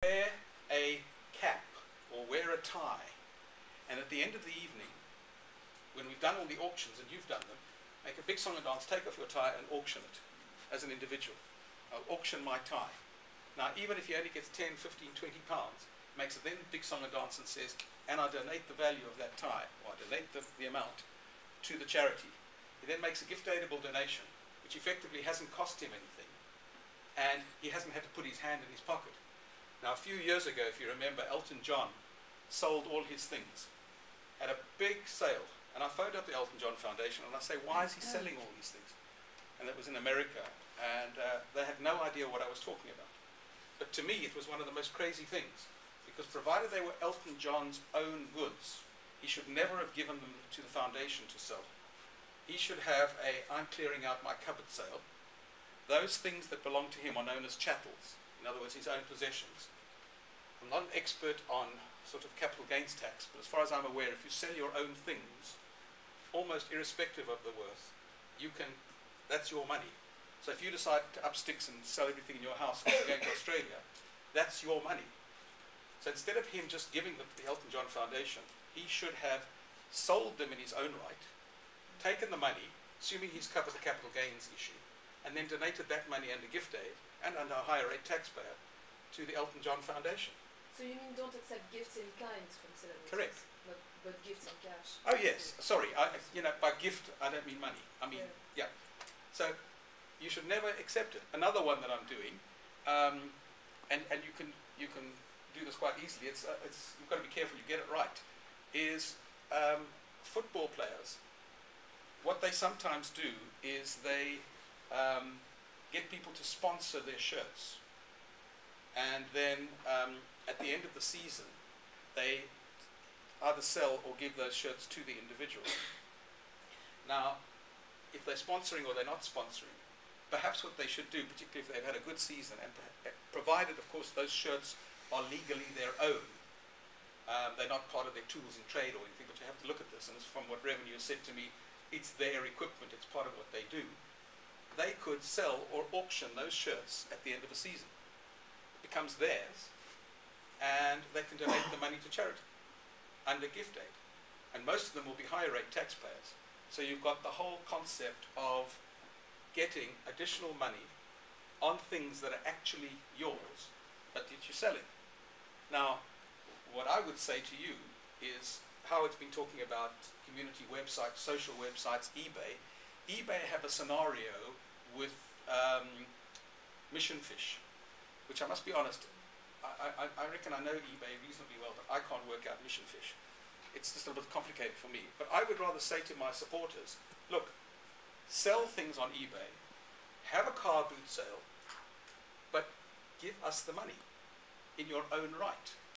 wear a cap or wear a tie, and at the end of the evening, when we've done all the auctions and you've done them, make a big song and dance, take off your tie and auction it as an individual. I'll auction my tie. Now, even if he only gets 10, 15, 20 pounds, makes a then big song and dance and says, and I donate the value of that tie, or I donate the, the amount to the charity. He then makes a gift aidable donation, which effectively hasn't cost him anything, and he hasn't had to put his hand in his pocket. Now, a few years ago, if you remember, Elton John sold all his things at a big sale. And I phoned up the Elton John Foundation and I say, why is he selling all these things? And it was in America. And uh, they had no idea what I was talking about. But to me, it was one of the most crazy things. Because provided they were Elton John's own goods, he should never have given them to the foundation to sell. He should have a, I'm clearing out my cupboard sale. Those things that belong to him are known as chattels. In other words, his own possessions. I'm not an expert on sort of capital gains tax, but as far as I'm aware, if you sell your own things, almost irrespective of the worth, you can, that's your money. So if you decide to up sticks and sell everything in your house and go to Australia, that's your money. So instead of him just giving them to the Elton John Foundation, he should have sold them in his own right, taken the money, assuming he's covered the capital gains issue, and then donated that money under gift aid and under a higher rate taxpayer to the Elton John Foundation. So you mean don't accept gifts in kind from celebrities? Correct. But, but gifts in cash? Oh yes, sorry. I, you know, by gift I don't mean money. I mean, yeah. So you should never accept it. Another one that I'm doing, um, and and you can you can do this quite easily. It's uh, it's you've got to be careful you get it right. Is um, football players. What they sometimes do is they um, get people to sponsor their shirts, and then um, at the end of the season, they either sell or give those shirts to the individual. Now, if they're sponsoring or they're not sponsoring, perhaps what they should do, particularly if they've had a good season, and eh, provided, of course, those shirts are legally their own, um, they're not part of their tools in trade or anything, but you have to look at this, and from what Revenue said to me, it's their equipment, it's part of what they do. They could sell or auction those shirts at the end of a season. It becomes theirs, and they can donate the money to charity under gift aid. And most of them will be higher rate taxpayers. So you've got the whole concept of getting additional money on things that are actually yours, but that you're selling. Now, what I would say to you is how it's been talking about community websites, social websites, eBay. eBay have a scenario with um, Mission Fish, which I must be honest, I, I, I reckon I know eBay reasonably well, but I can't work out mission fish. It's just a little bit complicated for me. But I would rather say to my supporters, look, sell things on eBay, have a car boot sale, but give us the money in your own right.